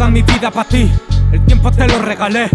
toda mi vida para ti. El tiempo te lo regalé.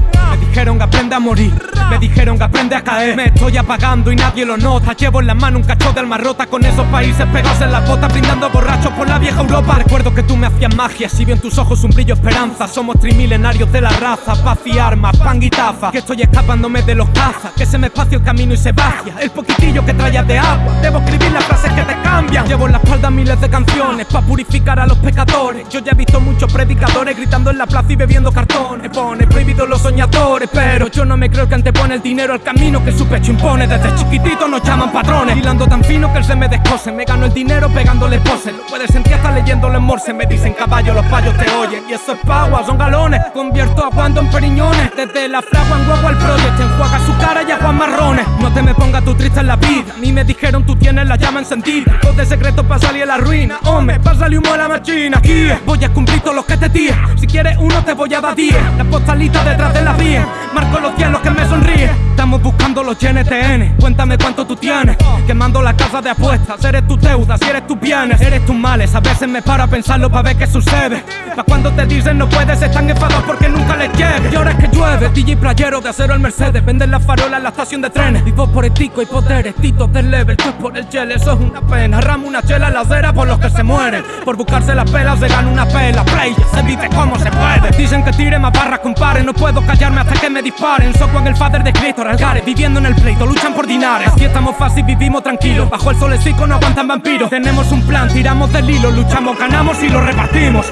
Me dijeron que aprende a morir. Me dijeron que aprende a caer. Me estoy apagando y nadie lo nota. Llevo en la mano un cacho de alma rota con esos países pegados en las botas, brindando borrachos por la vieja Europa. Recuerdo que tú me hacías magia. Si veo en tus ojos un brillo esperanza. Somos trimilenarios de la raza. Paz y armas, pan y taza. Que estoy escapándome de los cazas. Que se me espacio el camino y se vacía. El poquitillo que traías de agua. Debo escribir las frases que te cambian. Llevo en la espalda miles de canciones. Pa' purificar a los pecadores. Yo ya he visto muchos predicadores gritando en la plaza y bebiendo cartón. Pone prohibido los soñadores Pero yo no me creo que antepone el dinero al camino que su pecho impone. Desde chiquitito nos llaman patrones. Hilando tan fino que él se me descose Me gano el dinero pegándole poses. Lo puedes sentir hasta leyéndolo en morse. Me dicen caballo, los payos te oyen Y eso es pagua, son galones. Convierto a en periñones. Desde la fragua en huevo al project Enjuaga su cara y a Juan Marrones. No te me pongas tú triste en la vida. A mí me dijeron tú tienes la llama encendida Dos de secreto para salir a la ruina. Hombre, pásale humo a la machina. Aquí voy a cumplir todos los que te Si quieres uno te voy a dar diez. La postalita detrás de la vía Marco los cielos que me sonríe. Estamos buscando los GNTN Cuéntame cuánto tú tienes. Quemando la casa de apuestas. Eres tu deuda, si eres tus bienes. Eres tus males. A veces me paro a pensarlo para ver qué sucede. Pa' cuando te dicen no puedes Están enfadados porque nunca les llegue. Y ahora es que llueve. DJ playero de acero al Mercedes. Venden las farolas en la estación de trenes. Vivo por etico y poderes. Titos del level, tú por el gel Eso es una pena. Ramo una chela la acera por los que se mueren. Por buscarse las pelas se gana una pela. Play, se vive como se puede. Dicen que tire más barras compare. No puedo callarme hasta que me disparen. Soy en el father de Cristo, Algares Viviendo en el pleito, luchan por dinares Aquí estamos fácil, vivimos tranquilos. Bajo el solecito no aguantan vampiros. Tenemos un plan, tiramos del hilo Luchamos, ganamos y lo repartimos